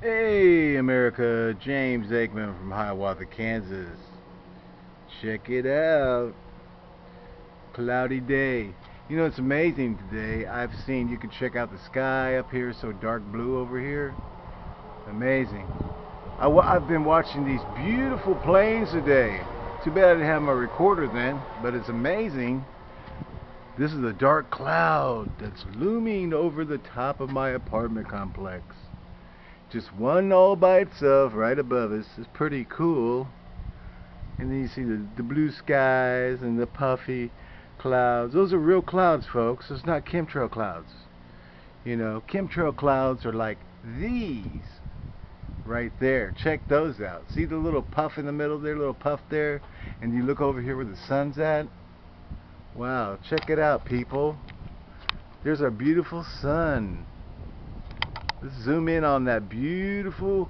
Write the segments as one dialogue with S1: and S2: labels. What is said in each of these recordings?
S1: Hey America, James Aikman from Hiawatha, Kansas. Check it out. Cloudy day. You know it's amazing today. I've seen you can check out the sky up here so dark blue over here. Amazing. I've been watching these beautiful planes today. Too bad I didn't have my recorder then, but it's amazing. This is a dark cloud that's looming over the top of my apartment complex. Just one all by itself right above us. It's pretty cool. And then you see the, the blue skies and the puffy clouds. Those are real clouds, folks. It's not chemtrail clouds. You know, chemtrail clouds are like these right there. Check those out. See the little puff in the middle there, little puff there? And you look over here where the sun's at. Wow, check it out, people. There's our beautiful sun. Let's zoom in on that beautiful,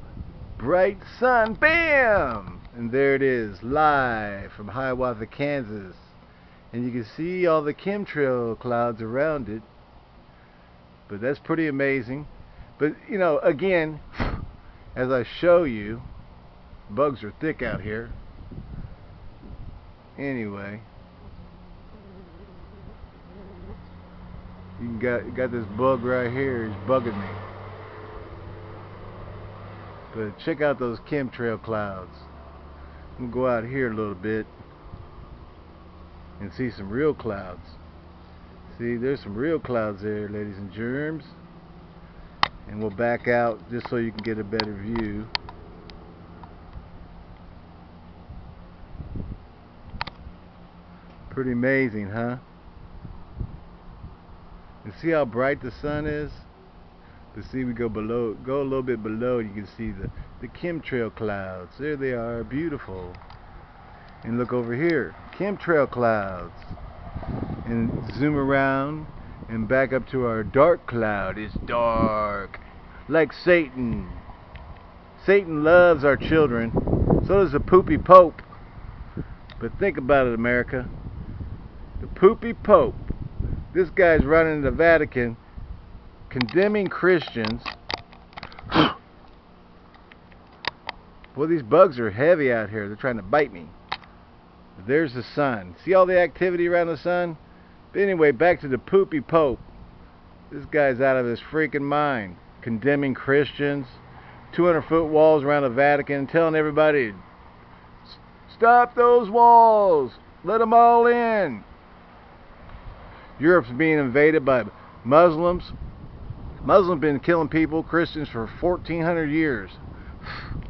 S1: bright sun. Bam! And there it is, live from Hiawatha, Kansas. And you can see all the chemtrail clouds around it. But that's pretty amazing. But, you know, again, as I show you, bugs are thick out here. Anyway. You got, got this bug right here, he's bugging me. But check out those chemtrail clouds. I'm going to go out here a little bit and see some real clouds. See, there's some real clouds there, ladies and germs. And we'll back out just so you can get a better view. Pretty amazing, huh? And see how bright the sun is? But see, we go below, go a little bit below, you can see the, the chemtrail clouds. There they are, beautiful. And look over here, chemtrail clouds. And zoom around and back up to our dark cloud. It's dark, like Satan. Satan loves our children. So does the poopy pope. But think about it, America. The poopy pope. This guy's running the Vatican condemning Christians. well, these bugs are heavy out here. They're trying to bite me. There's the sun. See all the activity around the sun? But anyway, back to the poopy pope. This guy's out of his freaking mind. Condemning Christians. 200 foot walls around the Vatican. Telling everybody, stop those walls. Let them all in. Europe's being invaded by Muslims. Muslims been killing people, Christians, for 1400 years.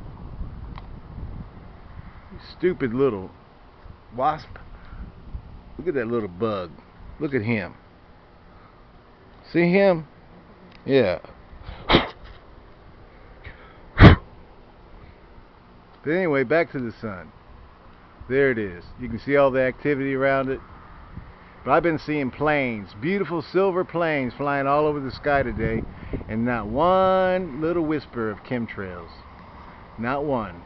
S1: Stupid little wasp. Look at that little bug. Look at him. See him? Yeah. But anyway, back to the sun. There it is. You can see all the activity around it. But I've been seeing planes, beautiful silver planes flying all over the sky today, and not one little whisper of chemtrails. Not one.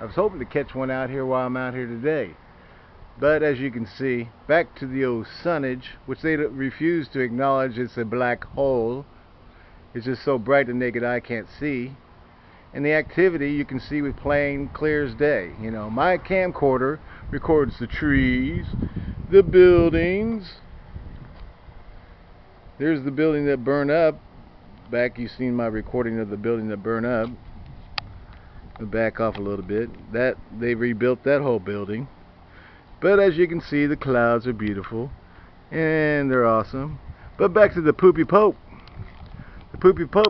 S1: I was hoping to catch one out here while I'm out here today. But as you can see, back to the old sunnage, which they refuse to acknowledge it's a black hole. It's just so bright the naked eye can't see. And the activity you can see with plain clear as day. You know, my camcorder records the trees, the buildings. There's the building that burned up. Back you've seen my recording of the building that burned up. Back off a little bit. That they rebuilt that whole building. But as you can see the clouds are beautiful and they're awesome. But back to the poopy pope. The poopy pope